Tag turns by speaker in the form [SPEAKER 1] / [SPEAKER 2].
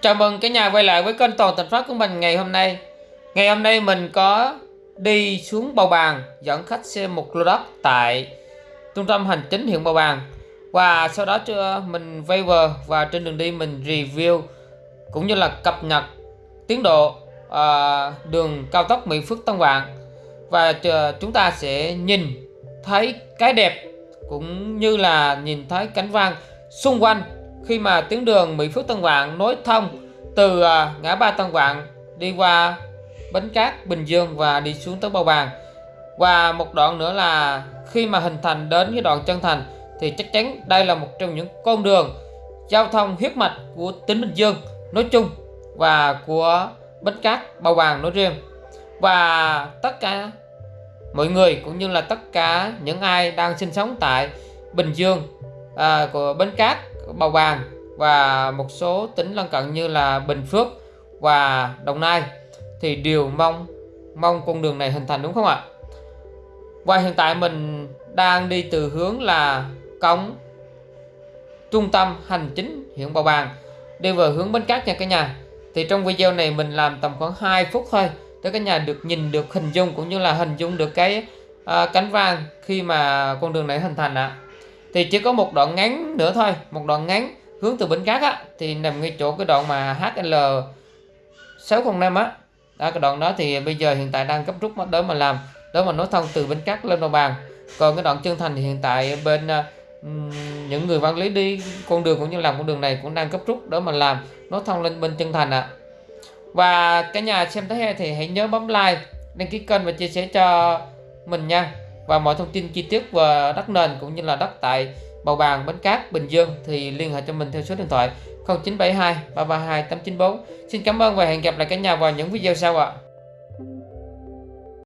[SPEAKER 1] Chào mừng cả nhà quay lại với kênh Toàn Thành Phát của mình ngày hôm nay. Ngày hôm nay mình có đi xuống Bầu Bàng dẫn khách xem một lô đất tại trung tâm hành chính huyện Bầu Bàng. Và sau đó chưa, mình vay vờ và trên đường đi mình review cũng như là cập nhật tiến độ ờ, đường cao tốc Mỹ Phước Tân Vạn Và chúng ta sẽ nhìn thấy cái đẹp cũng như là nhìn thấy cảnh vang xung quanh khi mà tuyến đường Mỹ Phước Tân Vạn nối thông từ à, ngã ba Tân Vạn đi qua Bến Cát, Bình Dương và đi xuống tới Bầu Bàng. Và một đoạn nữa là khi mà hình thành đến cái đoạn chân thành thì chắc chắn đây là một trong những con đường giao thông huyết mạch của tỉnh Bình Dương nói chung và của Bến Cát, Bầu Bàng nói riêng. Và tất cả mọi người cũng như là tất cả những ai đang sinh sống tại Bình Dương à, của Bến Cát Bầu Bàng và một số tỉnh lân cận như là Bình Phước và Đồng Nai thì đều mong mong con đường này hình thành đúng không ạ? Và hiện tại mình đang đi từ hướng là cống trung tâm hành chính huyện Bào Bàng đi về hướng Bến Cát nha cả nhà. Thì trong video này mình làm tầm khoảng 2 phút thôi để cả nhà được nhìn được hình dung cũng như là hình dung được cái uh, cánh vang khi mà con đường này hình thành ạ. À thì chỉ có một đoạn ngắn nữa thôi một đoạn ngắn hướng từ Bến Cát á thì nằm ngay chỗ cái đoạn mà HL 605 á. Đó cái đoạn đó thì bây giờ hiện tại đang cấp rút đó mà làm đó mà nối thông từ Bến Cát lên Đồng Bằng. Còn cái đoạn chân thành thì hiện tại bên uh, những người quản lý đi con đường cũng như làm con đường này cũng đang cấp rút đó mà làm nối thông lên bên chân thành ạ. À. và cả nhà xem thấy hay thì hãy nhớ bấm like đăng ký kênh và chia sẻ cho mình nha và mọi thông tin chi tiết về đất nền cũng như là đất tại Bầu Bàng, Bến Cát, Bình Dương thì liên hệ cho mình theo số điện thoại 0972 332 894. Xin cảm ơn và hẹn gặp lại cả nhà vào những video sau ạ. À.